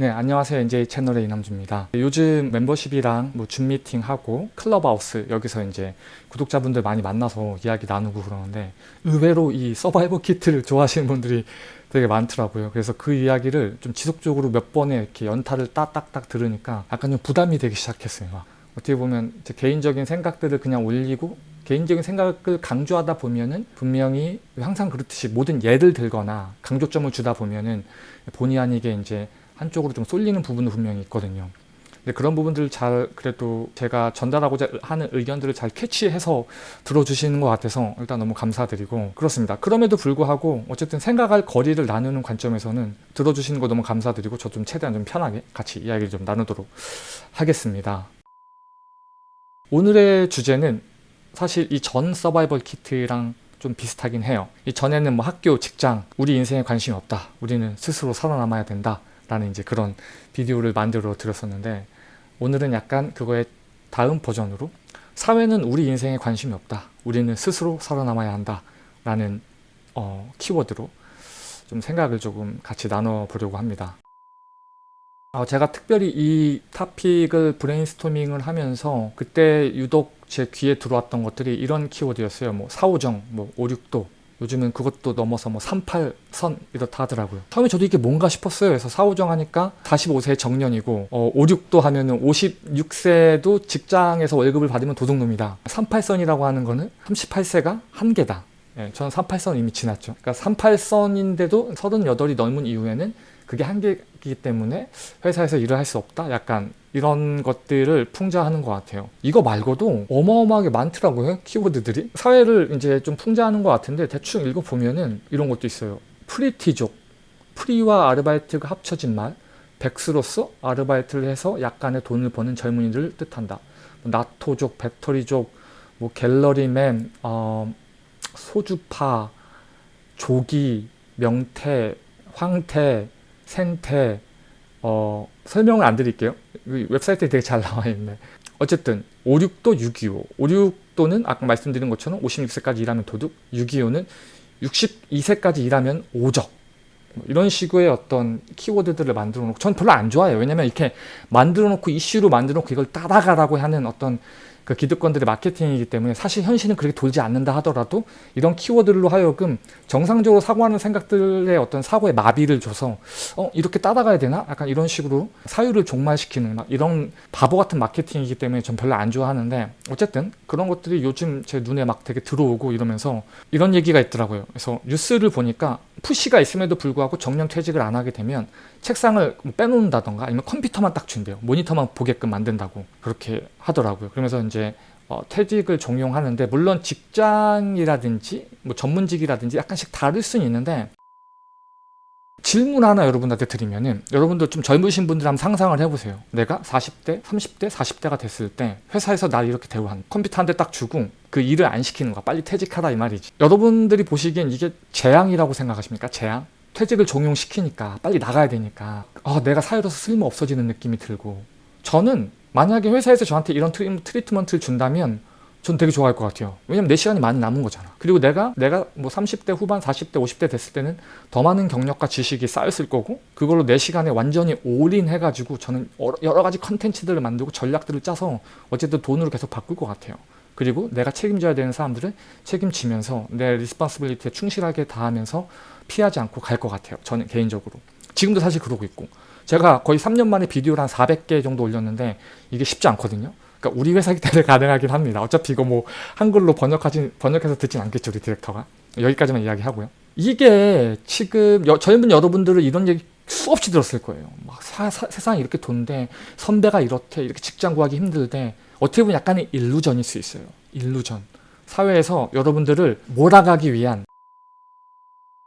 네 안녕하세요. NJ 채널의 이남주입니다. 요즘 멤버십이랑 뭐 줌 미팅하고 클럽하우스 여기서 이제 구독자분들 많이 만나서 이야기 나누고 그러는데 의외로 이 서바이벌 키트를 좋아하시는 분들이 되게 많더라고요. 그래서 그 이야기를 좀 지속적으로 몇 번에 이렇게 연타를 딱딱딱 들으니까 약간 좀 부담이 되기 시작했어요. 막. 어떻게 보면 제 개인적인 생각들을 그냥 올리고 개인적인 생각을 강조하다 보면은 분명히 항상 그렇듯이 모든 예를 들거나 강조점을 주다 보면은 본의 아니게 이제 한쪽으로 좀 쏠리는 부분도 분명히 있거든요. 근데 그런 부분들을 잘 그래도 제가 전달하고자 하는 의견들을 잘 캐치해서 들어주시는 것 같아서 일단 너무 감사드리고 그렇습니다. 그럼에도 불구하고 어쨌든 생각할 거리를 나누는 관점에서는 들어주시는 거 너무 감사드리고 저 좀 최대한 좀 편하게 같이 이야기를 좀 나누도록 하겠습니다. 오늘의 주제는 사실 이 전 서바이벌 키트랑 좀 비슷하긴 해요. 이 전에는 뭐 학교, 직장, 우리 인생에 관심이 없다. 우리는 스스로 살아남아야 된다. 라는 이제 그런 비디오를 만들어 드렸었는데 오늘은 약간 그거의 다음 버전으로 사회는 우리 인생에 관심이 없다. 우리는 스스로 살아남아야 한다. 라는 어, 키워드로 좀 생각을 조금 같이 나눠보려고 합니다. 어, 제가 특별히 이 topic을 브레인스토밍을 하면서 그때 유독 제 귀에 들어왔던 것들이 이런 키워드였어요. 뭐 사오정, 뭐 5, 6도, 요즘은 그것도 넘어서 뭐 38선 이렇다 하더라고요. 처음에 저도 이게 뭔가 싶었어요. 그래서 사오정 하니까 45세 정년이고 어, 5, 6도 하면 은 56세도 직장에서 월급을 받으면 도둑놈이다. 38선이라고 하는 거는 38세가 한계다. 예, 저는 38선 이미 지났죠. 그러니까 38선인데도 38이 넘은 이후에는 그게 한계이기 때문에 회사에서 일을 할 수 없다? 약간 이런 것들을 풍자하는 것 같아요. 이거 말고도 어마어마하게 많더라고요. 키워드들이. 사회를 이제 좀 풍자하는 것 같은데 대충 읽어보면은 이런 것도 있어요. 프리터족. 프리와 아르바이트가 합쳐진 말. 백수로서 아르바이트를 해서 약간의 돈을 버는 젊은이들을 뜻한다. 뭐 나토족, 배터리족, 뭐 갤러리맨, 어, 소주파, 조기, 명태, 황태, 생태, 어, 설명을 안 드릴게요. 웹사이트에 되게 잘 나와 있네. 어쨌든 56도 625. 56도는 아까 말씀드린 것처럼 56세까지 일하면 도둑, 625는 62세까지 일하면 오적. 뭐 이런 식의 어떤 키워드들을 만들어 놓고 전 별로 안 좋아해요. 왜냐면 이렇게 만들어 놓고 이슈로 만들어 놓고 이걸 따라가라고 하는 어떤 그 기득권들의 마케팅이기 때문에 사실 현실은 그렇게 돌지 않는다 하더라도 이런 키워드로 하여금 정상적으로 사고하는 생각들의 어떤 사고에 마비를 줘서 어 이렇게 따라가야 되나? 약간 이런 식으로 사유를 종말시키는 막 이런 바보 같은 마케팅이기 때문에 전 별로 안 좋아하는데 어쨌든 그런 것들이 요즘 제 눈에 막 되게 들어오고 이러면서 이런 얘기가 있더라고요. 그래서 뉴스를 보니까 푸시가 있음에도 불구하고 정년 퇴직을 안 하게 되면 책상을 뭐 빼놓는다던가 아니면 컴퓨터만 딱 준대요. 모니터만 보게끔 만든다고 그렇게 하더라고요. 그러면서 이제 어, 퇴직을 종용하는데 물론 직장이라든지 뭐 전문직이라든지 약간씩 다를 수는 있는데 질문 하나 여러분한테 드리면은 여러분들 좀 젊으신 분들 한번 상상을 해보세요. 내가 40대, 30대, 40대가 됐을 때 회사에서 날 이렇게 대우한 컴퓨터 한 대 딱 주고 그 일을 안 시키는 거야. 빨리 퇴직하라 이 말이지. 여러분들이 보시기엔 이게 재앙이라고 생각하십니까? 재앙? 퇴직을 종용시키니까 빨리 나가야 되니까 아, 내가 사회로서 쓸모 없어지는 느낌이 들고 저는 만약에 회사에서 저한테 이런 트리트먼트를 준다면 전 되게 좋아할 것 같아요. 왜냐면 내 시간이 많이 남은 거잖아. 그리고 내가 내가 뭐 30대 후반, 40대, 50대 됐을 때는 더 많은 경력과 지식이 쌓였을 거고 그걸로 내 시간에 완전히 올인 해 가지고 저는 여러 가지 컨텐츠들을 만들고 전략들을 짜서 어쨌든 돈으로 계속 바꿀 것 같아요. 그리고 내가 책임져야 되는 사람들을 책임지면서 내 responsibility에 충실하게 다하면서 피하지 않고 갈 것 같아요. 저는 개인적으로. 지금도 사실 그러고 있고 제가 거의 3년 만에 비디오를 한 400개 정도 올렸는데 이게 쉽지 않거든요. 그러니까 우리 회사기 때문에 가능하긴 합니다. 어차피 이거 뭐 한글로 번역하진 번역해서 듣진 않겠죠, 우리 디렉터가. 여기까지만 이야기하고요. 이게 지금 여, 젊은 여러분들은 이런 얘기 수없이 들었을 거예요. 막 사, 사, 세상이 이렇게 돈데 선배가 이렇대 이렇게 직장 구하기 힘들대 어떻게 보면 약간의 일루전일 수 있어요. 일루전. 사회에서 여러분들을 몰아가기 위한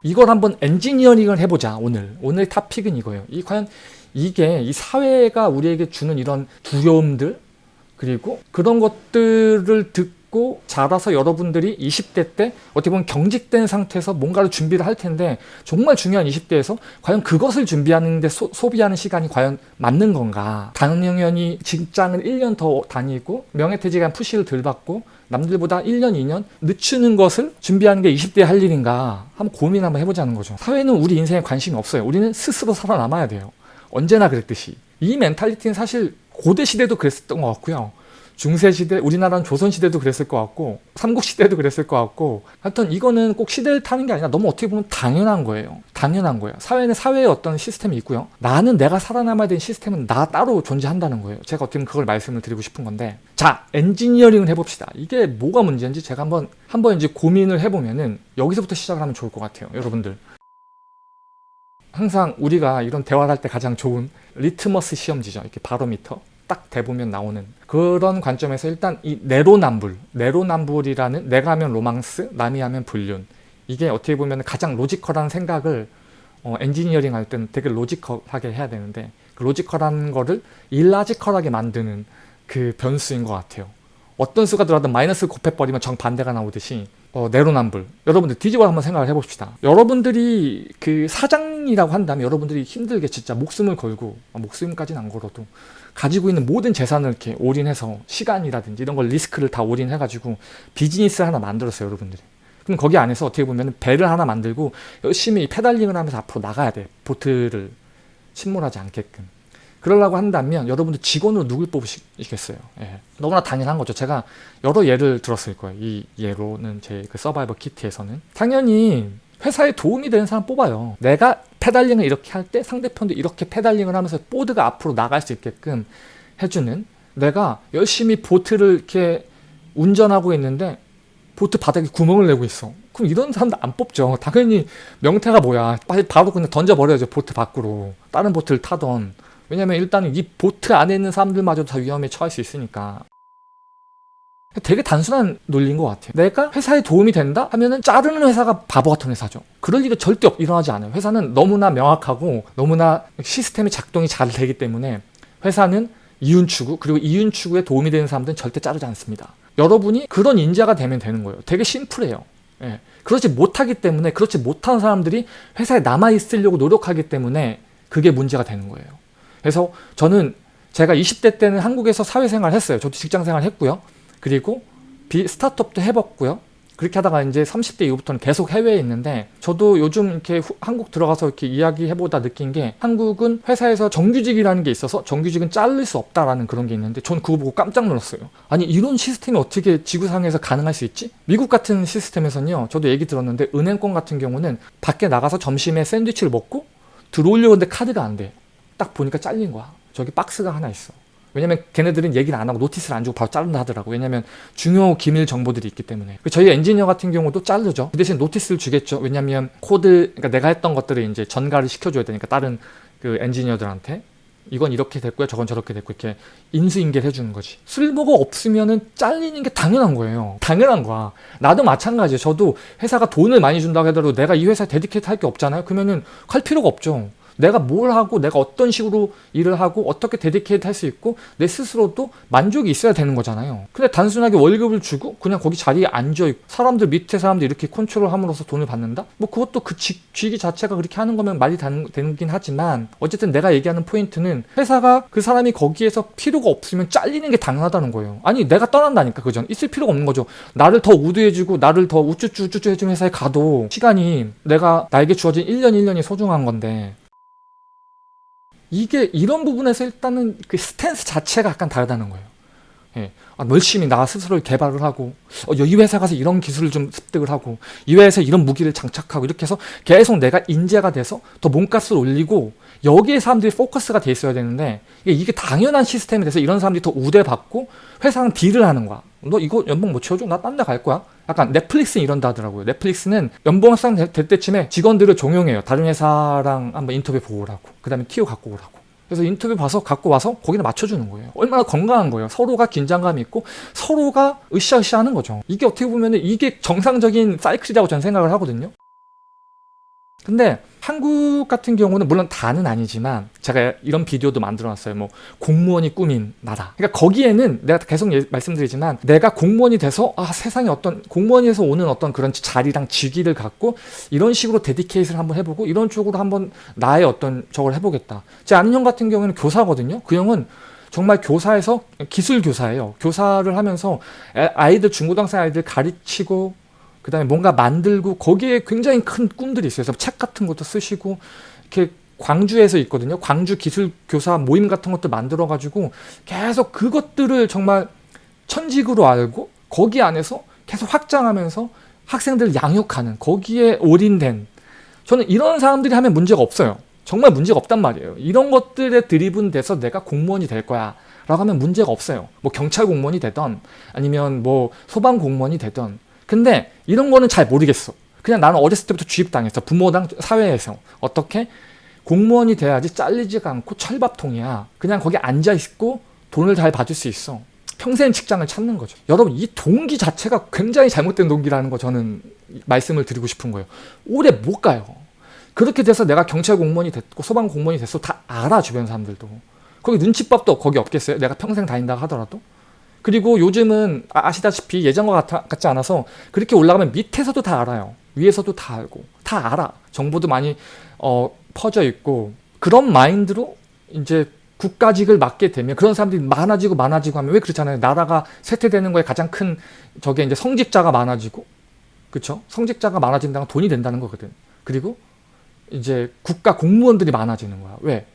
이걸 한번 엔지니어링을 해보자 오늘 오늘 타픽은 이거예요. 이 과연 이게 이 사회가 우리에게 주는 이런 두려움들 그리고 그런 것들을 듣 고 자라서 여러분들이 20대 때 어떻게 보면 경직된 상태에서 뭔가를 준비를 할 텐데 정말 중요한 20대에서 과연 그것을 준비하는데 소, 비하는 시간이 과연 맞는 건가? 당연히 직장을 1년 더 다니고 명예퇴직한 푸시를 덜 받고 남들보다 1년, 2년 늦추는 것을 준비하는 게 20대에 할 일인가? 한번 고민 한번 해보자는 거죠. 사회는 우리 인생에 관심이 없어요. 우리는 스스로 살아남아야 돼요. 언제나 그랬듯이. 이 멘탈리티는 사실 고대 시대도 그랬었던 것 같고요. 중세 시대, 우리나라는 조선 시대도 그랬을 것 같고 삼국 시대도 그랬을 것 같고 하여튼 이거는 꼭 시대를 타는 게 아니라 너무 어떻게 보면 당연한 거예요. 당연한 거예요. 사회는 사회의 어떤 시스템이 있고요. 나는 내가 살아남아야 되는 시스템은 나 따로 존재한다는 거예요. 제가 어떻게 보면 그걸 말씀을 드리고 싶은 건데 자, 엔지니어링을 해봅시다. 이게 뭐가 문제인지 제가 한번 한번 이제 고민을 해보면은 여기서부터 시작을 하면 좋을 것 같아요. 여러분들. 항상 우리가 이런 대화를 할 때 가장 좋은 리트머스 시험지죠. 이렇게 바로미터. 딱 대보면 나오는 그런 관점에서 일단 이 내로남불, 내로남불이라는 내가 하면 로망스, 남이 하면 불륜. 이게 어떻게 보면 가장 logical한 생각을 어, 엔지니어링 할 때는 되게 logical하게 해야 되는데 그 logical한 거를 illogical하게 만드는 그 변수인 것 같아요. 어떤 수가 들어가든 마이너스 곱해버리면 정반대가 나오듯이 어, 내로남불. 여러분들 뒤집어 한번 생각을 해봅시다. 여러분들이 그 사장이라고 한다면 여러분들이 힘들게 진짜 목숨을 걸고 아, 목숨까지는 안 걸어도 가지고 있는 모든 재산을 이렇게 올인해서 시간이라든지 이런 걸 리스크를 다 올인해가지고 비즈니스 하나 만들었어요 여러분들이 그럼 거기 안에서 어떻게 보면 배를 하나 만들고 열심히 pedaling을 하면서 앞으로 나가야 돼 보트를 침몰하지 않게끔 그러려고 한다면 여러분들 직원으로 누굴 뽑으시겠어요? 예. 너무나 당연한 거죠. 제가 여러 예를 들었을 거예요. 이 예로는 제 그 survival kit에서는 당연히 회사에 도움이 되는 사람 뽑아요. 내가 pedaling을 이렇게 할 때 상대편도 이렇게 pedaling을 하면서 보트가 앞으로 나갈 수 있게끔 해주는 내가 열심히 보트를 이렇게 운전하고 있는데 보트 바닥에 구멍을 내고 있어. 그럼 이런 사람도 안 뽑죠. 당연히 명태가 뭐야. 빨리 바로 그냥 던져버려야죠. 보트 밖으로. 다른 보트를 타던 왜냐면 일단은 이 보트 안에 있는 사람들마저 다 위험에 처할 수 있으니까 되게 단순한 논리인 것 같아요. 내가 회사에 도움이 된다 하면은 자르는 회사가 바보 같은 회사죠. 그럴 일이 절대 일어나지 않아요. 회사는 너무나 명확하고 너무나 시스템이 작동이 잘 되기 때문에 회사는 이윤 추구 그리고 이윤 추구에 도움이 되는 사람들은 절대 자르지 않습니다. 여러분이 그런 인자가 되면 되는 거예요. 되게 심플해요. 예. 그렇지 못하기 때문에 그렇지 못한 사람들이 회사에 남아 있으려고 노력하기 때문에 그게 문제가 되는 거예요. 그래서 저는 제가 20대 때는 한국에서 사회생활 했어요. 저도 직장생활 했고요. 그리고 비 스타트업도 해봤고요. 그렇게 하다가 이제 30대 이후부터는 계속 해외에 있는데 저도 요즘 이렇게 후, 한국 들어가서 이렇게 이야기해보다 느낀 게 한국은 회사에서 정규직이라는 게 있어서 정규직은 자를 수 없다라는 그런 게 있는데 전 그거 보고 깜짝 놀랐어요. 아니 이런 시스템이 어떻게 지구상에서 가능할 수 있지? 미국 같은 시스템에서는요. 저도 얘기 들었는데 은행권 같은 경우는 밖에 나가서 점심에 샌드위치를 먹고 들어오려고 하는데 카드가 안 돼. 딱 보니까 잘린 거야. 저기 박스가 하나 있어. 왜냐면 걔네들은 얘기를 안 하고 notice를 안 주고 바로 자른다 하더라고. 왜냐면 중요 기밀 정보들이 있기 때문에. 그 저희 엔지니어 같은 경우도 자르죠. 그 대신 notice를 주겠죠. 왜냐면 코드, 그러니까 내가 했던 것들을 이제 전가를 시켜줘야 되니까 다른 그 엔지니어들한테. 이건 이렇게 됐고요. 저건 저렇게 됐고 이렇게 인수인계를 해주는 거지. 쓸모가 없으면은 잘리는 게 당연한 거예요. 당연한 거야. 나도 마찬가지예요. 저도 회사가 돈을 많이 준다고 하더라도 내가 이 회사에 dedicate 할 게 없잖아요. 그러면은 할 필요가 없죠. 내가 뭘 하고 내가 어떤 식으로 일을 하고 어떻게 dedicate 할 수 있고 내 스스로도 만족이 있어야 되는 거잖아요. 근데 단순하게 월급을 주고 그냥 거기 자리에 앉아있고 사람들 밑에 사람들 이렇게 컨트롤 함으로써 돈을 받는다? 뭐 그것도 그 직, 위 자체가 그렇게 하는 거면 말이 되긴 하지만 어쨌든 내가 얘기하는 포인트는 회사가 그 사람이 거기에서 필요가 없으면 잘리는 게 당연하다는 거예요. 아니 내가 떠난다니까 그전. 있을 필요가 없는 거죠. 나를 더 우드해주고 나를 더 우쭈쭈 우쭈쭈 해주는 회사에 가도 시간이 내가 나에게 주어진 1년 1년이 소중한 건데 이게 이런 부분에서 일단은 그 스탠스 자체가 약간 다르다는 거예요. 예. 아, 열심히 나 스스로 개발을 하고 어, 이 회사 가서 이런 기술을 좀 습득을 하고 이 회사에서 이런 무기를 장착하고 이렇게 해서 계속 내가 인재가 돼서 더 몸값을 올리고 여기에 사람들이 포커스가 돼 있어야 되는데 이게 당연한 시스템이 돼서 이런 사람들이 더 우대받고 회사는 딜을 하는 거야. 너 이거 연봉 못 채워줘? 나 딴 데 갈 거야. 약간 넷플릭스는 이런다 하더라고요. 넷플릭스는 연봉 상될 때쯤에 직원들을 종용해요. 다른 회사랑 한번 인터뷰 보고 오라고. 그 다음에 티오 갖고 오라고. 그래서 인터뷰 봐서 갖고 와서 거기다 맞춰주는 거예요. 얼마나 건강한 거예요. 서로가 긴장감이 있고 서로가 으쌰으쌰 하는 거죠. 이게 어떻게 보면 이게 정상적인 사이클이라고 저는 생각을 하거든요. 근데 한국 같은 경우는 물론 다는 아니지만 제가 이런 비디오도 만들어 놨어요. 뭐 공무원이 꾸민 나라. 그러니까 거기에는 내가 계속 예, 말씀드리지만 내가 공무원이 돼서 아 세상에 어떤 공무원에서 오는 어떤 그런 자리랑 직위를 갖고 이런 식으로 데디케이트를 한번 해보고 이런 쪽으로 한번 나의 어떤 저걸 해보겠다. 제 아는 형 같은 경우는 교사거든요. 그 형은 정말 교사에서 기술 교사예요. 교사를 하면서 아이들 중고등학생 아이들 가르치고 그 다음에 뭔가 만들고 거기에 굉장히 큰 꿈들이 있어요. 그래서 책 같은 것도 쓰시고 이렇게 광주에서 있거든요. 광주 기술교사 모임 같은 것들 만들어가지고 계속 그것들을 정말 천직으로 알고 거기 안에서 계속 확장하면서 학생들 양육하는 거기에 올인된 저는 이런 사람들이 하면 문제가 없어요. 정말 문제가 없단 말이에요. 이런 것들에 드리븐 돼서 내가 공무원이 될 거야. 라고 하면 문제가 없어요. 뭐 경찰 공무원이 되던 아니면 뭐 소방 공무원이 되던 근데 이런 거는 잘 모르겠어. 그냥 나는 어렸을 때부터 주입당했어. 부모당 사회에서. 어떻게? 공무원이 돼야지 잘리지가 않고 철밥통이야. 그냥 거기 앉아있고 돈을 잘 받을 수 있어. 평생 직장을 찾는 거죠. 여러분 이 동기 자체가 굉장히 잘못된 동기라는 거 저는 말씀을 드리고 싶은 거예요. 오래 못 가요. 그렇게 돼서 내가 경찰 공무원이 됐고 소방 공무원이 됐어 다 알아 주변 사람들도. 거기 눈치밥도 거기 없겠어요? 내가 평생 다닌다 하더라도? 그리고 요즘은 아- 아시다시피 예전과 같아, 같지 않아서 그렇게 올라가면 밑에서도 다 알아요. 위에서도 다 알고 다 알아. 정보도 많이 어, 퍼져 있고 그런 마인드로 이제 국가직을 맡게 되면 그런 사람들이 많아지고 많아지고 하면 왜 그렇잖아요. 나라가 쇠퇴되는 거에 가장 큰 저게 이제 성직자가 많아지고 그쵸? 성직자가 많아진다는 건 돈이 된다는 거거든. 그리고 이제 국가 공무원들이 많아지는 거야. 왜?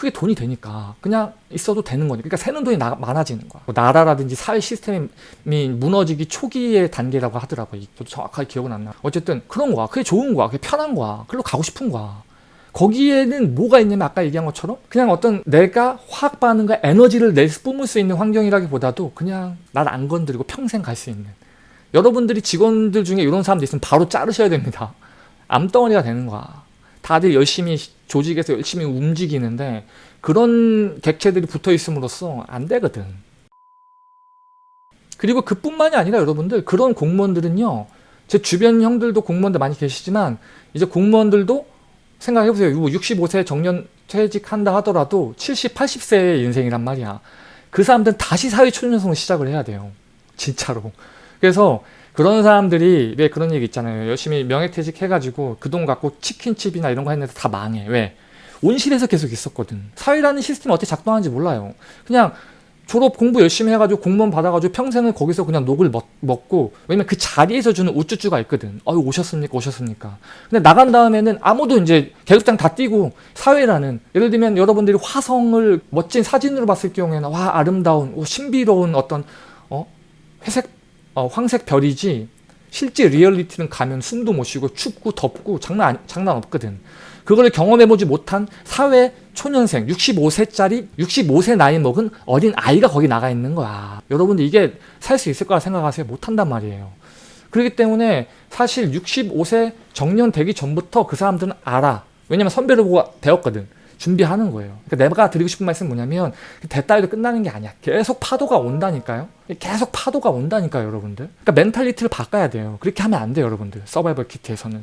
그게 돈이 되니까 그냥 있어도 되는 거니까. 그러니까 새는 돈이 나, 많아지는 거야. 뭐 나라라든지 사회 시스템이 무너지기 초기의 단계라고 하더라고요. 저도 정확하게 기억은 안 나. 어쨌든 그런 거야. 그게 좋은 거야. 그게 편한 거야. 그걸로 가고 싶은 거야. 거기에는 뭐가 있냐면 아까 얘기한 것처럼 그냥 어떤 내가 화학 반응과 에너지를 낼수 뿜을 수 있는 환경이라기보다도 그냥 날 안 건드리고 평생 갈 수 있는. 여러분들이 직원들 중에 이런 사람들 있으면 바로 자르셔야 됩니다. 암덩어리가 되는 거야 다들 열심히 조직에서 열심히 움직이는데 그런 객체들이 붙어 있음으로써 안 되거든. 그리고 그뿐만이 아니라 여러분들 그런 공무원들은요. 제 주변 형들도 공무원들 많이 계시지만 이제 공무원들도 생각해보세요. 65세 정년 퇴직한다 하더라도 70, 80세의 인생이란 말이야. 그 사람들은 다시 사회 초년생을 시작을 해야 돼요. 진짜로. 그래서 그런 사람들이 왜 그런 얘기 있잖아요. 열심히 명예퇴직 해가지고 그 돈 갖고 치킨집이나 이런 거 했는데 다 망해. 왜? 온실에서 계속 있었거든. 사회라는 시스템이 어떻게 작동하는지 몰라요. 그냥 졸업 공부 열심히 해가지고 공무원 받아가지고 평생을 거기서 그냥 녹을 먹, 먹고 왜냐면 그 자리에서 주는 우쭈쭈가 있거든. 어유 오셨습니까? 오셨습니까? 근데 나간 다음에는 아무도 이제 계급장 다 뛰고 사회라는 예를 들면 여러분들이 화성을 멋진 사진으로 봤을 경우에는 와 아름다운 오, 신비로운 어떤 어 회색 어, 황색 별이지 실제 리얼리티는 가면 숨도 못 쉬고 춥고 덥고 장난 장난 없거든. 그걸 경험해보지 못한 사회 초년생 65세짜리 65세 나이 먹은 어린 아이가 거기 나가 있는 거야. 여러분들 이게 살 수 있을 거라 생각하세요? 못한단 말이에요. 그렇기 때문에 사실 65세 정년 되기 전부터 그 사람들은 알아. 왜냐면 선배를 보고 배웠거든. 준비하는 거예요. 그러니까 내가 드리고 싶은 말씀은 뭐냐면 그따위로 끝나는 게 아니야. 계속 파도가 온다니까요. 계속 파도가 온다니까요, 여러분들. 그러니까 mentality를 바꿔야 돼요. 그렇게 하면 안 돼요, 여러분들. survival kit에서는.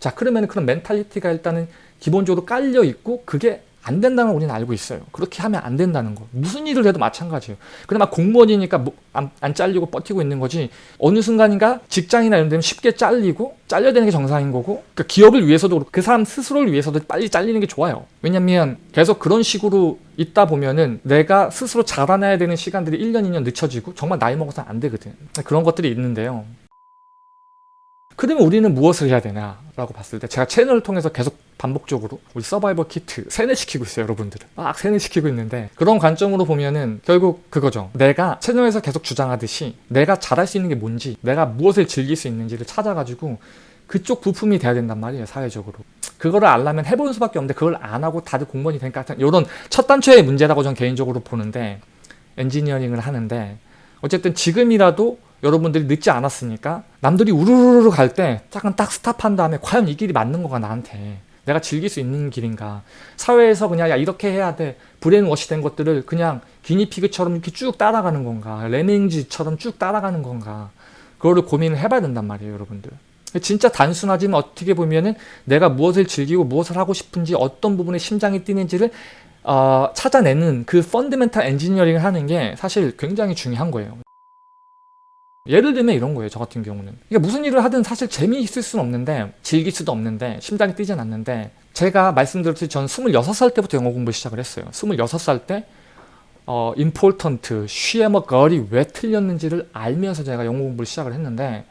자, 그러면 그런 멘탈리티가 일단은 기본적으로 깔려 있고 그게 안 된다는 걸 우리는 알고 있어요. 그렇게 하면 안 된다는 거. 무슨 일을 해도 마찬가지예요. 그나마 공무원이니까 뭐 안, 안 잘리고 버티고 있는 거지 어느 순간인가 직장이나 이런 데는 쉽게 잘리고 잘려야 되는 게 정상인 거고 그러니까 기업을 위해서도 그 사람 스스로를 위해서도 빨리 잘리는 게 좋아요. 왜냐면 계속 그런 식으로 있다 보면은 내가 스스로 자라나야 되는 시간들이 1년, 2년 늦춰지고 정말 나이 먹어서 안 되거든. 그런 것들이 있는데요. 그러면 우리는 무엇을 해야 되냐라고 봤을 때 제가 채널을 통해서 계속 반복적으로 우리 서바이벌 키트 세뇌시키고 있어요 여러분들을 막 세뇌시키고 있는데 그런 관점으로 보면은 결국 그거죠. 내가 채널에서 계속 주장하듯이 내가 잘할 수 있는 게 뭔지 내가 무엇을 즐길 수 있는지를 찾아가지고 그쪽 부품이 돼야 된단 말이에요 사회적으로. 그거를 알려면 해보는 수밖에 없는데 그걸 안 하고 다들 공무원이 되니까 이런 첫 단추의 문제라고 저는 개인적으로 보는데 엔지니어링을 하는데 어쨌든 지금이라도 여러분들이 늦지 않았으니까 남들이 우르르르 갈때 잠깐 딱 stop한 다음에 과연 이 길이 맞는 거가 나한테 내가 즐길 수 있는 길인가. 사회에서 그냥 야 이렇게 해야 돼. brainwash 된 것들을 그냥 기니피그처럼 이렇게 쭉 따라가는 건가? lemmings처럼 쭉 따라가는 건가? 그거를 고민을 해봐야 된단 말이에요 여러분들. 진짜 단순하지만 어떻게 보면은 내가 무엇을 즐기고 무엇을 하고 싶은지 어떤 부분에 심장이 뛰는지를 어, 찾아내는 그 fundamental 엔지니어링을 하는 게 사실 굉장히 중요한 거예요 예를 들면 이런 거예요 저 같은 경우는 그러니까 무슨 일을 하든 사실 재미있을 수는 없는데 즐길 수도 없는데 심장이 뛰진 않는데 제가 말씀드렸듯이 저는 26살 때부터 영어 공부를 시작을 했어요 26살 때 어, important, she am a, girl이 왜 틀렸는지를 알면서 제가 영어 공부를 시작을 했는데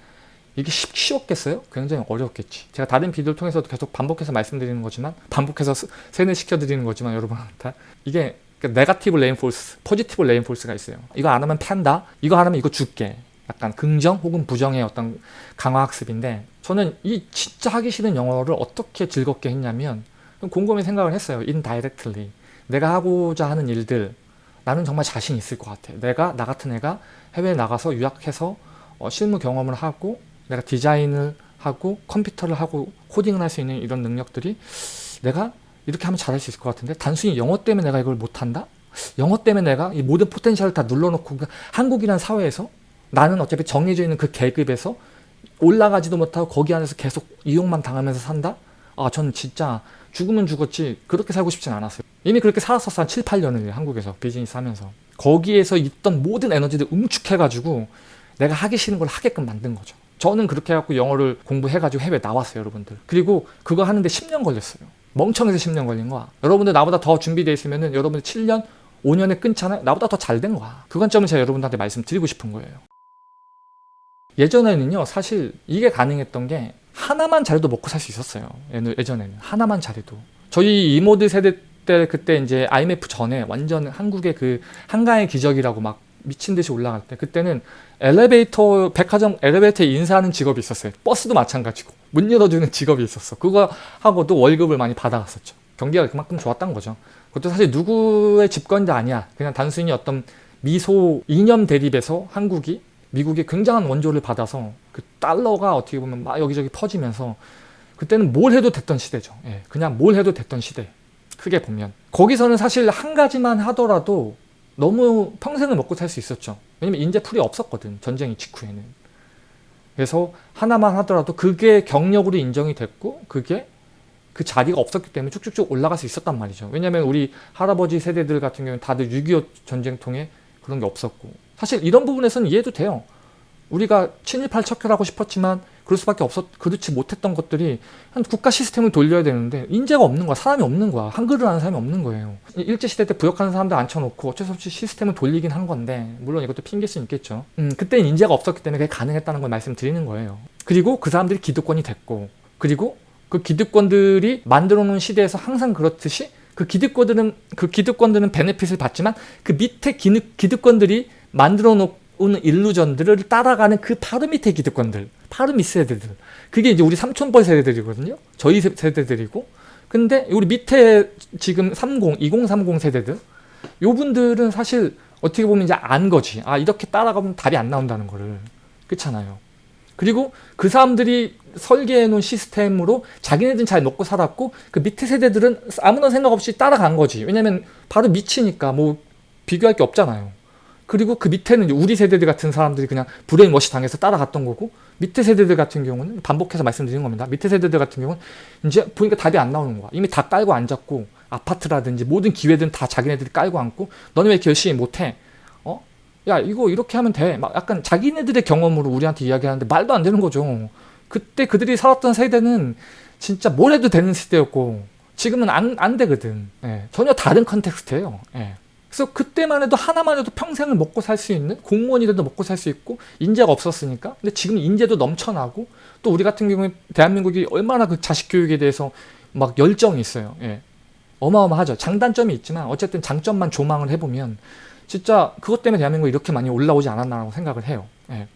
이게 쉽, 쉬웠겠어요? 굉장히 어려웠겠지. 제가 다른 비디오를 통해서도 계속 반복해서 말씀드리는 거지만 반복해서 스- 세뇌시켜드리는 거지만 여러분한테 이게 negative reinforce, positive reinforce가 있어요. 이거 안 하면 팬다. 이거 안 하면 이거 줄게. 약간 긍정 혹은 부정의 어떤 강화 학습인데 저는 이 진짜 하기 싫은 영어를 어떻게 즐겁게 했냐면 곰곰이 생각을 했어요. indirectly. 내가 하고자 하는 일들 나는 정말 자신 있을 것 같아. 내가 나 같은 애가 해외에 나가서 유학해서 어, 실무 경험을 하고 내가 디자인을 하고 컴퓨터를 하고 코딩을 할 수 있는 이런 능력들이 내가 이렇게 하면 잘할 수 있을 것 같은데 단순히 영어 때문에 내가 이걸 못한다? 영어 때문에 내가 이 모든 포텐셜을 다 눌러놓고 그 한국이라는 사회에서 나는 어차피 정해져 있는 그 계급에서 올라가지도 못하고 거기 안에서 계속 이용만 당하면서 산다? 아, 전 진짜 죽으면 죽었지 그렇게 살고 싶진 않았어요. 이미 그렇게 살았었어 한 7, 8년을 한국에서 비즈니스 하면서 거기에서 있던 모든 에너지를 응축해가지고 내가 하기 싫은 걸 하게끔 만든 거죠. 저는 그렇게 해갖고 영어를 공부해가지고 해외 나왔어요, 여러분들. 그리고 그거 하는데 10년 걸렸어요. 멍청해서 10년 걸린 거야. 여러분들 나보다 더 준비되어 있으면 은 여러분들 7년, 5년에 끊잖아요. 나보다 더 잘 된 거야. 그 관점을 제가 여러분들한테 말씀드리고 싶은 거예요. 예전에는요, 사실 이게 가능했던 게 하나만 잘해도 먹고 살 수 있었어요. 예전에는 하나만 잘해도. 저희 이모드 세대 때 그때 이제 IMF 전에 완전 한국의 그 한강의 기적이라고 막 미친 듯이 올라갈 때 그때는 엘리베이터 백화점 엘리베이터에 인사하는 직업이 있었어요. 버스도 마찬가지고 문 열어주는 직업이 있었어. 그거 하고도 월급을 많이 받아갔었죠. 경기가 그만큼 좋았던 거죠. 그것도 사실 누구의 집권도 아니야. 그냥 단순히 어떤 미소 이념 대립에서 한국이 미국의 굉장한 원조를 받아서 그 달러가 어떻게 보면 막 여기저기 퍼지면서 그때는 뭘 해도 됐던 시대죠. 예, 그냥 뭘 해도 됐던 시대. 크게 보면 거기서는 사실 한 가지만 하더라도 너무 평생을 먹고 살 수 있었죠. 왜냐면 인재풀이 없었거든. 전쟁 직후에는. 그래서 하나만 하더라도 그게 경력으로 인정이 됐고 그게 그 자리가 없었기 때문에 쭉쭉쭉 올라갈 수 있었단 말이죠. 왜냐면 우리 할아버지 세대들 같은 경우는 다들 6.25 전쟁 통해 그런 게 없었고 사실 이런 부분에서는 이해도 돼요. 우리가 친일팔 척결하고 싶었지만 그럴 수밖에 없었 그렇지 못했던 것들이 한 국가 시스템을 돌려야 되는데 인재가 없는 거야. 사람이 없는 거야. 한글을 아는 사람이 없는 거예요. 일제 시대 때 부역하는 사람들 앉혀놓고 어쩔 수 없이 시스템을 돌리긴 한 건데 물론 이것도 핑계일 수 있겠죠. 음 그때는 인재가 없었기 때문에 그게 가능했다는 걸 말씀드리는 거예요. 그리고 그 사람들이 기득권이 됐고 그리고 그 기득권들이 만들어 놓은 시대에서 항상 그렇듯이 그 기득권들은 그 기득권들은 베네핏을 받지만 그 밑에 기득, 기득권들이 만들어 놓은 일루전들을 따라가는 그 바로 밑에 기득권들 바로 밑 세대들. 그게 이제 우리 삼촌뻘 세대들이거든요. 저희 세- 세대들이고. 근데 우리 밑에 지금 30, 2030 세대들. 요분들은 사실 어떻게 보면 이제 안 거지. 아 이렇게 따라가면 답이 안 나온다는 거를. 그렇잖아요 그리고 그 사람들이 설계해 놓은 시스템으로 자기네들은 잘 먹고 살았고 그 밑에 세대들은 아무런 생각 없이 따라간 거지 왜냐면 바로 밑이니까 뭐 비교할 게 없잖아요 그리고 그 밑에는 우리 세대들 같은 사람들이 그냥 brainwash 당해서 따라갔던 거고 밑에 세대들 같은 경우는 반복해서 말씀드리는 겁니다. 밑에 세대들 같은 경우는 이제 보니까 답이 안 나오는 거야. 이미 다 깔고 앉았고 아파트라든지 모든 기회들은 다 자기네들이 깔고 앉고 너는 왜 이렇게 열심히 못해? 어? 야 이거 이렇게 하면 돼. 막 약간 자기네들의 경험으로 우리한테 이야기하는데 말도 안 되는 거죠. 그때 그들이 살았던 세대는 진짜 뭘 해도 되는 시대였고 지금은 안, 안 되거든. 예, 전혀 다른 컨텍스트예요. 예. 그래서 그때만 해도 하나만 해도 평생을 먹고 살 수 있는 공무원이 돼도 먹고 살 수 있고 인재가 없었으니까 근데 지금 인재도 넘쳐나고 또 우리 같은 경우에 대한민국이 얼마나 그 자식 교육에 대해서 막 열정이 있어요 예. 어마어마하죠 장단점이 있지만 어쨌든 장점만 조망을 해보면 진짜 그것 때문에 대한민국이 이렇게 많이 올라오지 않았나라고 생각을 해요. 예.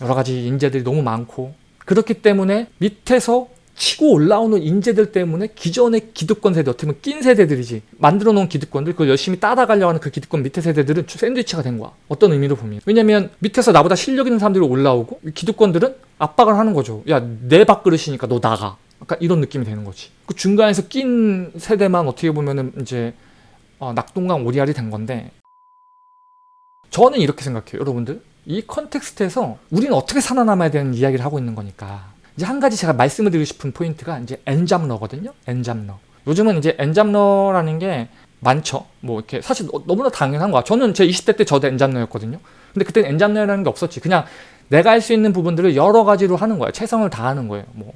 여러 가지 인재들이 너무 많고. 그렇기 때문에 밑에서 치고 올라오는 인재들 때문에 기존의 기득권 세대 어떻게 보면 낀 세대들이지 만들어 놓은 기득권들 그걸 열심히 따라가려고 하는 그 기득권 밑에 세대들은 샌드위치가 된 거야. 어떤 의미로 보면. 왜냐면 밑에서 나보다 실력 있는 사람들이 올라오고 이 기득권들은 압박을 하는 거죠. 야 내 밥그릇이니까 너 나가. 약간 이런 느낌이 되는 거지. 그 중간에서 낀 세대만 어떻게 보면은 이제 어, 낙동강 오리알이 된 건데 저는 이렇게 생각해요 여러분들 이 context에서 우리는 어떻게 살아남아야 되는 이야기를 하고 있는 거니까 이제 한 가지 제가 말씀을 드리고 싶은 포인트가 이제 엔잡러거든요. 엔잡러. 요즘은 이제 엔잡러라는 게 많죠. 뭐 이렇게 사실 너- 너무나 당연한 거야. 저는 제 20대 때 저도 엔잡러였거든요. 근데 그때는 엔잡러라는 게 없었지. 그냥 내가 할 수 있는 부분들을 여러 가지로 하는 거야. 최선을 다하는 거예요. 뭐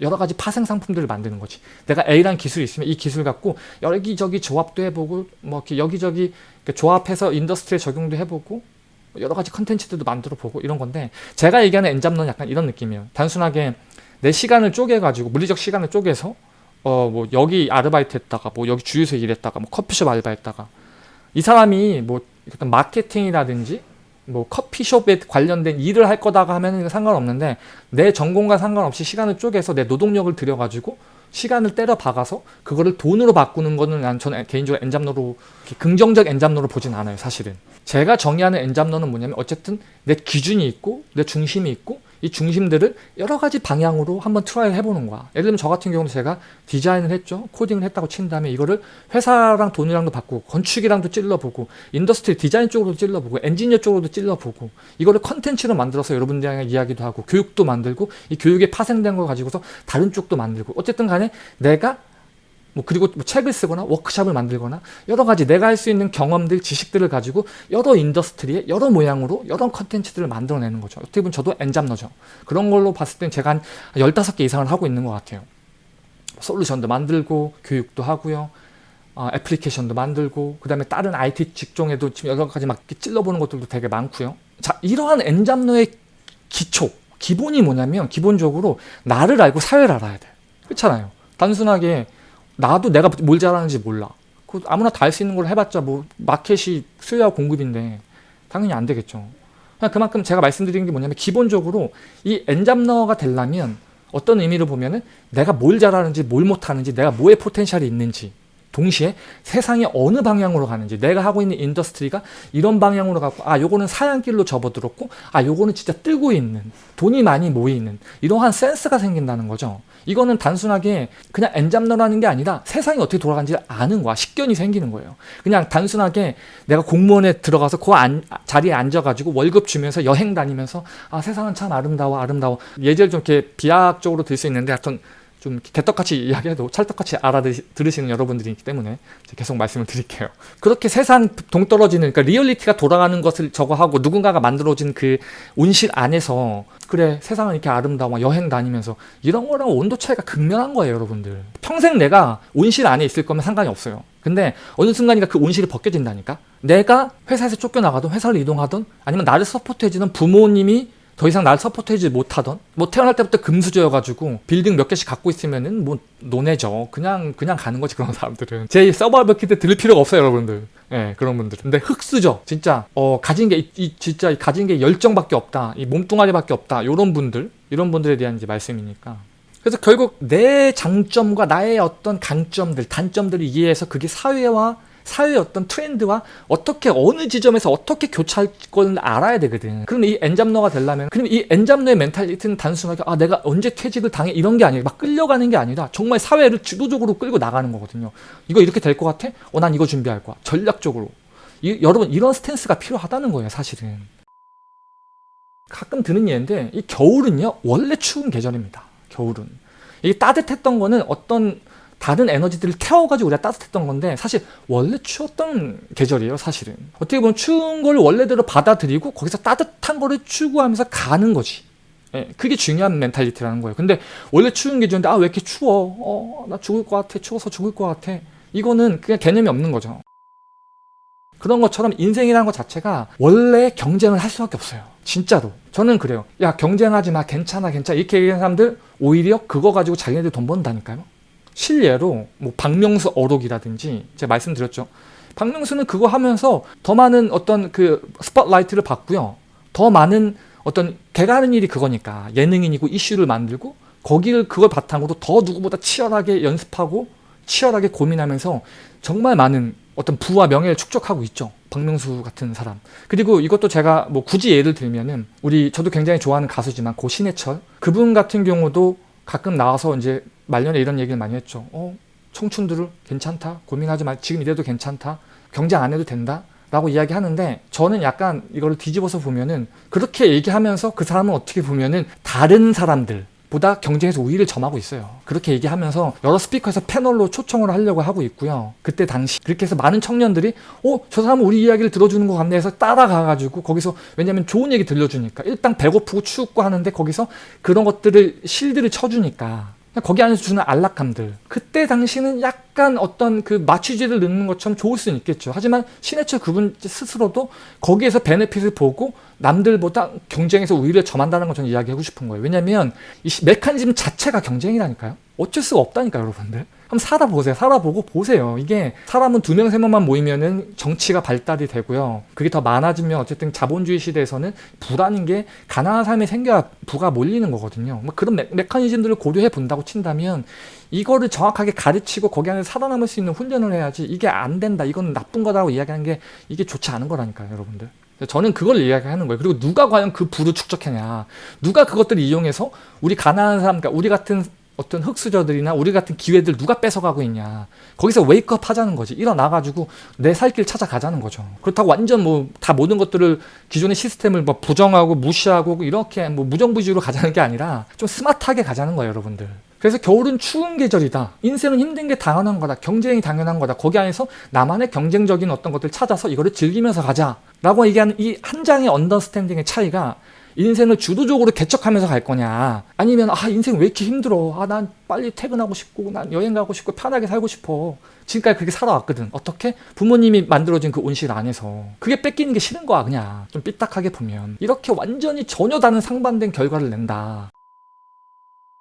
여러 가지 파생 상품들을 만드는 거지. 내가 A라는 기술이 있으면 이 기술 갖고 여기저기 조합도 해보고 뭐 이렇게 여기저기 조합해서 industry에 적용도 해보고 여러 가지 컨텐츠들도 만들어 보고 이런 건데 제가 얘기하는 엔잡러는 약간 이런 느낌이에요. 단순하게 내 시간을 쪼개가지고 물리적 시간을 쪼개서 어 뭐 여기 아르바이트 했다가 뭐 여기 주유소 일했다가 뭐 커피숍 알바했다가 이 사람이 뭐 마케팅이라든지 뭐 커피숍에 관련된 일을 할 거다가 하면은 상관없는데 내 전공과 상관없이 시간을 쪼개서 내 노동력을 들여가지고 시간을 때려 박아서 그거를 돈으로 바꾸는 거는 난 저는 개인적으로 이렇게 긍정적 엔잡러로 보진 않아요 사실은. 제가 정의하는 엔잡러는 뭐냐면 어쨌든 내 기준이 있고 내 중심이 있고 이 중심들을 여러 가지 방향으로 한번 try를 해보는 거야. 예를 들면 저 같은 경우는 제가 디자인을 했죠. 코딩을 했다고 친 다음에 이거를 회사랑 돈이랑도 바꾸고 건축이랑도 찔러보고 industry 디자인 쪽으로도 찔러보고 엔지니어 쪽으로도 찔러보고 이거를 컨텐츠로 만들어서 여러분들이랑 이야기도 하고 교육도 만들고 이 교육에 파생된 걸 가지고서 다른 쪽도 만들고 어쨌든 간에 내가 뭐 그리고 뭐 책을 쓰거나 워크샵을 만들거나 여러 가지 내가 할 수 있는 경험들, 지식들을 가지고 여러 industry에 여러 모양으로 여러 컨텐츠들을 만들어내는 거죠. 어떻게 보면 저도 엔잡러죠. 그런 걸로 봤을 땐 제가 한 15개 이상을 하고 있는 것 같아요. 솔루션도 만들고 교육도 하고요. 어, 애플리케이션도 만들고 그 다음에 다른 IT 직종에도 지금 여러 가지 막 찔러보는 것들도 되게 많고요. 자 이러한 엔잡러의 기초, 기본이 뭐냐면 기본적으로 나를 알고 사회를 알아야 돼. 그렇잖아요. 단순하게 나도 내가 뭘 잘하는지 몰라. 그 아무나 다 할 수 있는 걸 해봤자 뭐 마켓이 수요와 공급인데 당연히 안 되겠죠. 그만큼 제가 말씀드리는 게 뭐냐면 기본적으로 이 엔잡러가 되려면 어떤 의미로 보면은 내가 뭘 잘하는지 뭘 못하는지 내가 뭐에 potential이 있는지 동시에 세상이 어느 방향으로 가는지 내가 하고 있는 industry가 이런 방향으로 가고 아 요거는 사양길로 접어들었고 아 요거는 진짜 뜨고 있는 돈이 많이 모이는 이러한 센스가 생긴다는 거죠 이거는 단순하게 그냥 엔잡너라는 게 아니라 세상이 어떻게 돌아가는지 아는 거야. 식견이 생기는 거예요. 그냥 단순하게 내가 공무원에 들어가서 그 안, 자리에 앉아가지고 월급 주면서 여행 다니면서 아 세상은 참 아름다워 아름다워. 예제를 좀 이렇게 비약적으로 들 수 있는데 하여튼 좀 개떡같이 이야기해도 찰떡같이 알아들으시는 여러분들이기 때문에 계속 말씀을 드릴게요. 그렇게 세상 동떨어지는 그러니까 리얼리티가 돌아가는 것을 저거 하고 누군가가 만들어진 그 온실 안에서 그래 세상은 이렇게 아름다워 여행 다니면서 이런 거랑 온도 차이가 극명한 거예요 여러분들. 평생 내가 온실 안에 있을 거면 상관이 없어요. 근데 어느 순간인가 그 온실이 벗겨진다니까? 내가 회사에서 쫓겨나가든 회사를 이동하든 아니면 나를 support해주는 부모님이 더 이상 날 support해주지 못하던 뭐 태어날 때부터 금수저여가지고 빌딩 몇 개씩 갖고 있으면은 뭐 논외죠 그냥 그냥 가는 거지 그런 사람들은. 제 survival kit 들을 필요가 없어요 여러분들. 예 그런 분들 근데 흑수저 진짜 어 가진 게 이, 이 진짜 가진 게 열정밖에 없다. 이 몸뚱아리밖에 없다. 요런 분들 이런 분들에 대한 이제 말씀이니까. 그래서 결국 내 장점과 나의 어떤 강점들 단점들을 이해해서 그게 사회와 사회의 어떤 트렌드와 어떻게 어느 지점에서 어떻게 교차할 걸 알아야 되거든. 그럼 이 엔잡너가 되려면 그럼 이 엔잡너의 멘탈리티는 단순하게 아 내가 언제 퇴직을 당해? 이런 게 아니라 막 끌려가는 게 아니라 정말 사회를 주도적으로 끌고 나가는 거거든요. 이거 이렇게 될 것 같아? 어 난 이거 준비할 거야. 전략적으로. 이, 여러분 이런 stance가 필요하다는 거예요 사실은. 가끔 드는 예인데 이 겨울은요 원래 추운 계절입니다. 겨울은. 이게 따뜻했던 거는 어떤 다른 에너지들을 태워가지고 우리가 따뜻했던 건데 사실 원래 추웠던 계절이에요 사실은. 어떻게 보면 추운 걸 원래대로 받아들이고 거기서 따뜻한 거를 추구하면서 가는 거지. 예, 그게 중요한 mentality라는 거예요. 근데 원래 추운 계절인데 아 왜 이렇게 추워? 어, 나 죽을 것 같아. 추워서 죽을 것 같아. 이거는 그냥 개념이 없는 거죠. 그런 것처럼 인생이라는 것 자체가 원래 경쟁을 할 수밖에 없어요. 진짜로. 저는 그래요. 야 경쟁하지 마. 괜찮아 괜찮아. 이렇게 얘기하는 사람들 오히려 그거 가지고 자기네들 돈 번다니까요 실례로 뭐 박명수 어록이라든지 제가 말씀드렸죠. 박명수는 그거 하면서 더 많은 어떤 그 spotlight를 받고요. 더 많은 어떤 걔가 하는 일이 그거니까 예능인이고 이슈를 만들고 거기를 그걸 바탕으로 더 누구보다 치열하게 연습하고 치열하게 고민하면서 정말 많은 어떤 부와 명예를 축적하고 있죠. 박명수 같은 사람. 그리고 이것도 제가 뭐 굳이 예를 들면은 우리 저도 굉장히 좋아하는 가수지만 고 신해철 그분 같은 경우도 가끔 나와서 이제 말년에 이런 얘기를 많이 했죠. 어, 청춘들을 괜찮다. 고민하지 마. 지금 이래도 괜찮다. 경쟁 안 해도 된다. 라고 이야기하는데 저는 약간 이거를 뒤집어서 보면은 그렇게 얘기하면서 그 사람은 어떻게 보면은 다른 사람들 보다 경쟁에서 우위를 점하고 있어요. 그렇게 얘기하면서 여러 스피커에서 패널로 초청을 하려고 하고 있고요. 그때 당시 그렇게 해서 많은 청년들이 어? 저 사람은 우리 이야기를 들어주는 것 같네 해서 따라가가지고 거기서 왜냐면 좋은 얘기 들려주니까 일단 배고프고 춥고 하는데 거기서 그런 것들을 실드를 쳐주니까 거기 안에서 주는 안락감들. 그때 당시는 약간 어떤 그 마취제를 넣는 것처럼 좋을 수는 있겠죠. 하지만 신해철 그분 스스로도 거기에서 베네핏을 보고 남들보다 경쟁에서 우위를 점한다는 걸 저는 이야기하고 싶은 거예요. 왜냐면 이 메커니즘 자체가 경쟁이라니까요. 어쩔 수가 없다니까 여러분들 한번 살아보세요. 살아보고 보세요. 이게 사람은 두 명 세 명만 모이면은 정치가 발달이 되고요. 그게 더 많아지면 어쨌든 자본주의 시대에서는 부라는 게 가난한 삶이 생겨야 부가 몰리는 거거든요. 뭐 그런 메, 메커니즘들을 고려해 본다고 친다면 이거를 정확하게 가르치고 거기 안에 살아남을 수 있는 훈련을 해야지 이게 안 된다. 이건 나쁜 거다라고 이야기하는 게 이게 좋지 않은 거라니까요 여러분들. 저는 그걸 이야기하는 거예요. 그리고 누가 과연 그 부를 축적했냐. 누가 그것들을 이용해서 우리 가난한 사람, 그러니까 우리 같은 어떤 흑수저들이나 우리 같은 기회들 누가 뺏어가고 있냐. 거기서 웨이크업 하자는 거지. 일어나가지고 내 살 길 찾아가자는 거죠. 그렇다고 완전 뭐 다 모든 것들을 기존의 시스템을 뭐 부정하고 무시하고 이렇게 뭐 무정부주의로 가자는 게 아니라 좀 스마트하게 가자는 거예요, 여러분들. 그래서 겨울은 추운 계절이다. 인생은 힘든 게 당연한 거다. 경쟁이 당연한 거다. 거기 안에서 나만의 경쟁적인 어떤 것들 찾아서 이거를 즐기면서 가자. 라고 얘기하는 이 한 장의 언더스탠딩의 차이가 인생을 주도적으로 개척하면서 갈 거냐? 아니면 아 인생 왜 이렇게 힘들어? 아 난 빨리 퇴근하고 싶고 난 여행 가고 싶고 편하게 살고 싶어. 지금까지 그렇게 살아왔거든. 어떻게? 부모님이 만들어준 그 온실 안에서. 그게 뺏기는 게 싫은 거야 그냥. 좀 삐딱하게 보면. 이렇게 완전히 전혀 다른 상반된 결과를 낸다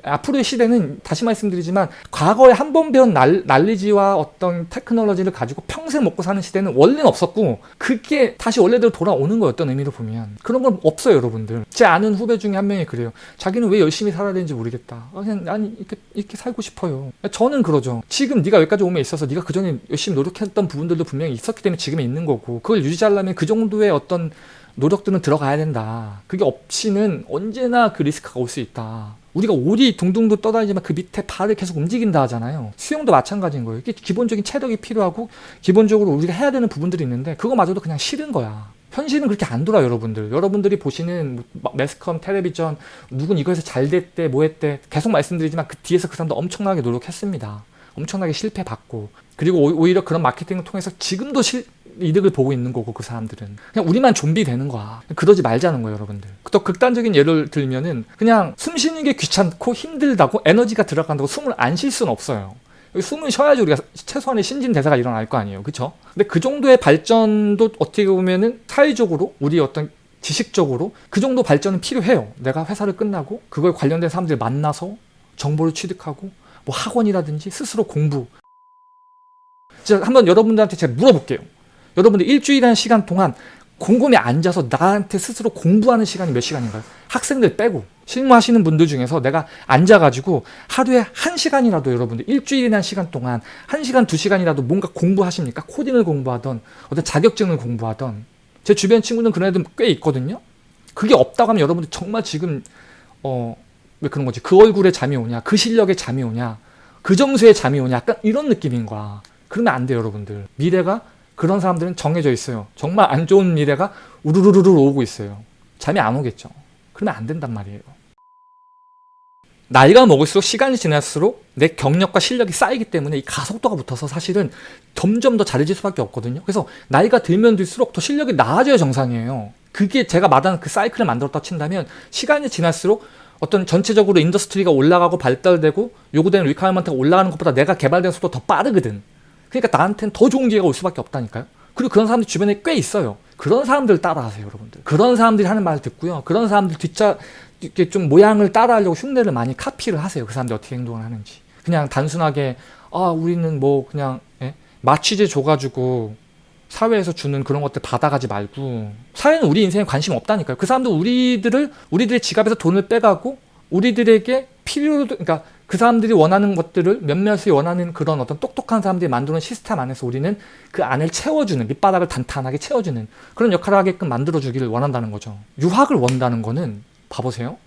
앞으로의 시대는 다시 말씀드리지만 과거에 한 번 배운 날, 난리지와 어떤 테크놀로지를 가지고 평생 먹고 사는 시대는 원래는 없었고 그게 다시 원래대로 돌아오는 어떤 의미로 보면 그런 건 없어요 여러분들. 제 아는 후배 중에 한 명이 그래요. 자기는 왜 열심히 살아야 되는지 모르겠다. 아, 그냥 난 이렇게, 이렇게 살고 싶어요. 저는 그러죠. 지금 네가 여기까지 오면 있어서 네가 그전에 열심히 노력했던 부분들도 분명히 있었기 때문에 지금 있는 거고 그걸 유지하려면 그 정도의 어떤 노력들은 들어가야 된다. 그게 없이는 언제나 그 리스크가 올 수 있다 우리가 오리 둥둥도 떠다니지만 그 밑에 발을 계속 움직인다 하잖아요. 수영도 마찬가지인 거예요. 이게 기본적인 체력이 필요하고 기본적으로 우리가 해야 되는 부분들이 있는데 그거마저도 그냥 싫은 거야. 현실은 그렇게 안 돌아 여러분들. 여러분들이 보시는 매스컴, 텔레비전 누군 이거에서 잘 됐대, 뭐 했대 계속 말씀드리지만 그 뒤에서 그 사람도 엄청나게 노력했습니다. 엄청나게 실패받고 그리고 오히려 그런 마케팅을 통해서 지금도 실, 이득을 보고 있는 거고 그 사람들은. 그냥 우리만 좀비 되는 거야. 그러지 말자는 거예요 여러분들. 또 극단적인 예를 들면은 그냥 숨 쉬는 게 귀찮고 힘들다고 에너지가 들어간다고 숨을 안 쉴 수는 없어요. 숨을 쉬어야지 우리가 최소한의 신진대사가 일어날 거 아니에요. 그쵸? 근데 그 정도의 발전도 어떻게 보면은 사회적으로 우리 어떤 지식적으로 그 정도 발전은 필요해요. 내가 회사를 끝나고 그걸 관련된 사람들 만나서 정보를 취득하고 뭐 학원이라든지 스스로 공부. 자 한번 여러분들한테 제가 물어볼게요 여러분들 일주일이라는 시간 동안 곰곰이 앉아서 나한테 스스로 공부하는 시간이 몇 시간인가요? 학생들 빼고 실무하시는 분들 중에서 내가 앉아가지고 하루에 한 시간이라도 여러분들 일주일이라는 시간 동안 한 시간 두 시간이라도 뭔가 공부하십니까? 코딩을 공부하던 어떤 자격증을 공부하던 제 주변 친구는 그런 애들 꽤 있거든요. 그게 없다고 하면 여러분들 정말 지금 어 왜 그런 거지? 그 얼굴에 잠이 오냐? 그 실력에 잠이 오냐? 그 점수에 잠이 오냐? 약간 이런 느낌인 거야. 그러면 안 돼요 여러분들. 미래가 그런 사람들은 정해져 있어요. 정말 안 좋은 미래가 우르르르르 오고 있어요. 잠이 안 오겠죠. 그러면 안 된단 말이에요. 나이가 먹을수록 시간이 지날수록 내 경력과 실력이 쌓이기 때문에 이 가속도가 붙어서 사실은 점점 더 잘해질 수밖에 없거든요. 그래서 나이가 들면 들수록 더 실력이 나아져야 정상이에요. 그게 제가 말하는 그 사이클을 만들었다 친다면 시간이 지날수록 어떤 전체적으로 industry가 올라가고 발달되고 요구되는 requirement가 올라가는 것보다 내가 개발된 속도 더 빠르거든. 그러니까 나한테는 더 좋은 기회가 올 수밖에 없다니까요. 그리고 그런 사람들 주변에 꽤 있어요. 그런 사람들 따라하세요, 여러분들. 그런 사람들이 하는 말을 듣고요. 그런 사람들 뒷자 이렇게 좀 모양을 따라하려고 흉내를 많이 카피를 하세요. 그 사람들이 어떻게 행동을 하는지. 그냥 단순하게 아 우리는 뭐 그냥 예? 마취제 줘가지고 사회에서 주는 그런 것들 받아가지 말고 사회는 우리 인생에 관심 없다니까요. 그 사람들 우리들을 우리들의 지갑에서 돈을 빼가고 우리들에게 필요로 그러니까 그 사람들이 원하는 것들을 몇몇이 원하는 그런 어떤 똑똑한 사람들이 만드는 시스템 안에서 우리는 그 안을 채워주는 밑바닥을 단단하게 채워주는 그런 역할을 하게끔 만들어주기를 원한다는 거죠. 유학을 원다는 거는 봐보세요.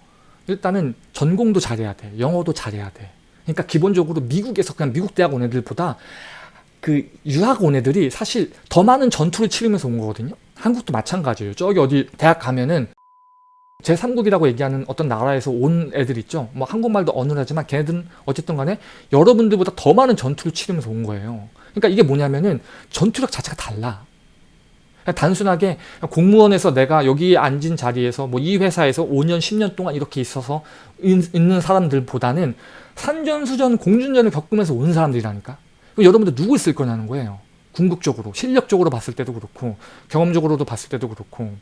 일단은 전공도 잘해야 돼. 영어도 잘해야 돼. 그러니까 기본적으로 미국에서 그냥 미국 대학 온 애들보다 그 유학 온 애들이 사실 더 많은 전투를 치르면서 온 거거든요. 한국도 마찬가지예요. 저기 어디 대학 가면은 제3국이라고 얘기하는 어떤 나라에서 온 애들 있죠. 뭐 한국말도 어눌하지만 걔네들은 어쨌든 간에 여러분들보다 더 많은 전투를 치르면서 온 거예요. 그러니까 이게 뭐냐면은 전투력 자체가 달라. 단순하게 공무원에서 내가 여기 앉은 자리에서 뭐 이 회사에서 5년 10년 동안 이렇게 있어서 있는 사람들보다는 산전 수전 공준전을 겪으면서 온 사람들이라니까. 여러분들 누구 있을 거냐는 거예요. 궁극적으로, 실력적으로 봤을 때도 그렇고 경험적으로도 봤을 때도 그렇고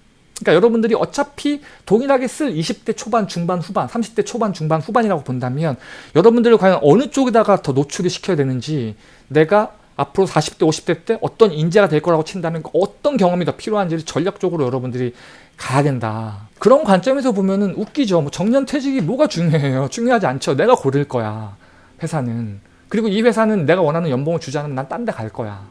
그러니까 여러분들이 어차피 동일하게 쓸 20대 초반, 중반, 후반, 30대 초반, 중반, 후반이라고 본다면 여러분들을 과연 어느 쪽에다가 더 노출을 시켜야 되는지 내가 앞으로 40대, 50대 때 어떤 인재가 될 거라고 친다면 어떤 경험이 더 필요한지를 전략적으로 여러분들이 가야 된다. 그런 관점에서 보면 은 웃기죠. 뭐 정년 퇴직이 뭐가 중요해요. 중요하지 않죠. 내가 고를 거야. 회사는. 그리고 이 회사는 내가 원하는 연봉을 주지 않으면 난 딴 데 갈 거야.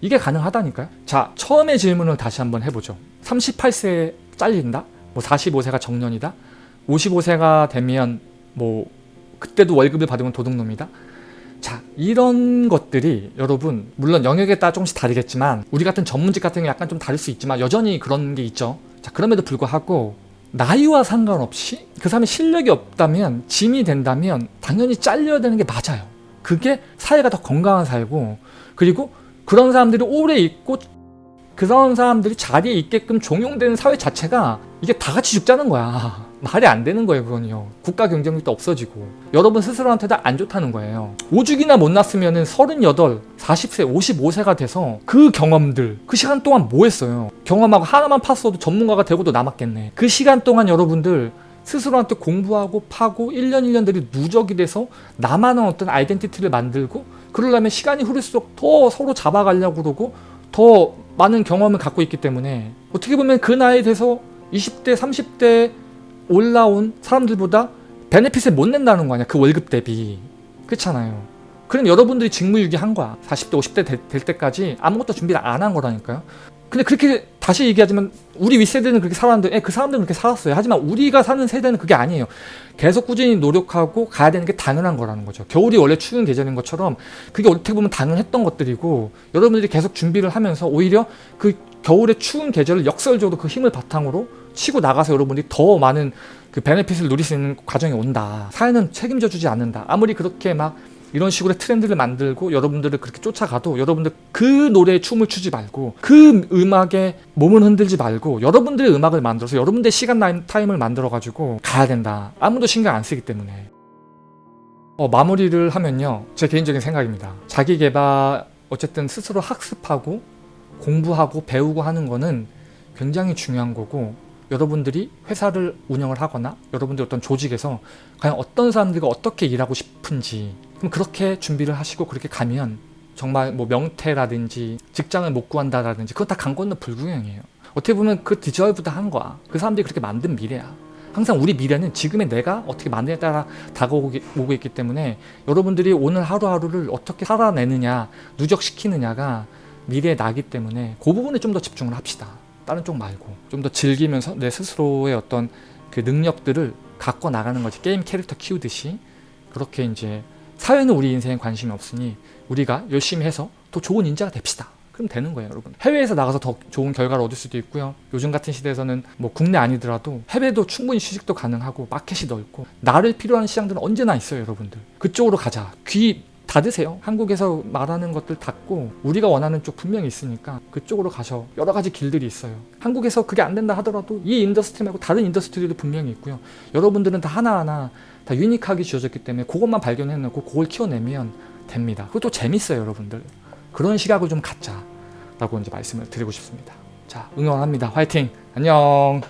이게 가능하다니까요. 자, 처음의 질문을 다시 한번 해보죠. 38세에 잘린다? 뭐 45세가 정년이다? 55세가 되면 뭐 그때도 월급을 받으면 도둑놈이다? 자 이런 것들이 여러분 물론 영역에 따라 조금씩 다르겠지만 우리 같은 전문직 같은 게 약간 좀 다를 수 있지만 여전히 그런 게 있죠. 자 그럼에도 불구하고 나이와 상관없이 그 사람이 실력이 없다면 짐이 된다면 당연히 잘려야 되는 게 맞아요. 그게 사회가 더 건강한 사회고 그리고 그런 사람들이 오래 있고 그런 사람들이 자리에 있게끔 종용되는 사회 자체가 이게 다 같이 죽자는 거야. 말이 안 되는 거예요, 그건요. 국가 경쟁력도 없어지고 여러분 스스로한테도 안 좋다는 거예요. 오죽이나 못 났으면 은 38, 40세, 55세가 돼서 그 경험들, 그 시간 동안 뭐 했어요? 경험하고 하나만 팠어도 전문가가 되고도 남았겠네. 그 시간 동안 여러분들 스스로한테 공부하고 파고 1년 1년들이 누적이 돼서 나만의 어떤 아이덴티티를 만들고 그러려면 시간이 흐를수록 더 서로 잡아가려고 그러고 더 많은 경험을 갖고 있기 때문에 어떻게 보면 그 나이에 돼서 20대, 30대 올라온 사람들보다 베네핏을 못 낸다는 거 아니야. 그 월급 대비. 그렇잖아요. 그럼 여러분들이 직무유기한 거야. 40대, 50대 될, 될 때까지 아무것도 준비를 안 한 거라니까요. 근데 그렇게 다시 얘기하자면 우리 윗세대는 그렇게 살았는데 예, 그 사람들은 그렇게 살았어요. 하지만 우리가 사는 세대는 그게 아니에요. 계속 꾸준히 노력하고 가야 되는 게 당연한 거라는 거죠. 겨울이 원래 추운 계절인 것처럼 그게 어떻게 보면 당연했던 것들이고 여러분들이 계속 준비를 하면서 오히려 그 겨울의 추운 계절을 역설적으로 그 힘을 바탕으로 치고 나가서 여러분들이 더 많은 그 benefit을 누릴 수 있는 과정이 온다. 사회는 책임져 주지 않는다. 아무리 그렇게 막 이런 식으로 트렌드를 만들고 여러분들을 그렇게 쫓아가도 여러분들 그 노래에 춤을 추지 말고 그 음악에 몸을 흔들지 말고 여러분들의 음악을 만들어서 여러분들의 시간 타임을 만들어 가지고 가야 된다. 아무도 신경 안 쓰기 때문에. 어, 마무리를 하면요. 제 개인적인 생각입니다. 자기 개발 어쨌든 스스로 학습하고 공부하고 배우고 하는 거는 굉장히 중요한 거고 여러분들이 회사를 운영을 하거나 여러분들 어떤 조직에서 과연 어떤 사람들과 어떻게 일하고 싶은지 그럼 그렇게 준비를 하시고 그렇게 가면 정말 뭐 명태라든지 직장을 못 구한다라든지 그건 다 강 건너 불구경이에요. 어떻게 보면 그 디저브다 한 거야. 그 사람들이 그렇게 만든 미래야. 항상 우리 미래는 지금의 내가 어떻게 만드냐에 따라 다가오고 있기 때문에 여러분들이 오늘 하루하루를 어떻게 살아내느냐, 누적시키느냐가 미래의 나기 때문에 그 부분에 좀 더 집중을 합시다. 다른 쪽 말고 좀 더 즐기면서 내 스스로의 어떤 그 능력들을 갖고 나가는 거지 게임 캐릭터 키우듯이 그렇게 이제 사회는 우리 인생에 관심이 없으니 우리가 열심히 해서 더 좋은 인재가 됩시다. 그럼 되는 거예요, 여러분. 해외에서 나가서 더 좋은 결과를 얻을 수도 있고요. 요즘 같은 시대에서는 뭐 국내 아니더라도 해외도 충분히 취직도 가능하고 마켓이 넓고 나를 필요한 시장들은 언제나 있어요, 여러분들. 그쪽으로 가자. 귀 닫으세요. 한국에서 말하는 것들 닫고 우리가 원하는 쪽 분명히 있으니까 그쪽으로 가셔. 여러 가지 길들이 있어요. 한국에서 그게 안 된다 하더라도 이 industry 말고 다른 industry도 분명히 있고요. 여러분들은 다 하나하나 다 unique하게 지어졌기 때문에 그것만 발견해놓고 그걸 키워내면 됩니다. 그것도 재밌어요, 여러분들. 그런 시각을 좀 갖자 라고 이제 말씀을 드리고 싶습니다. 자, 응원합니다. 화이팅! 안녕!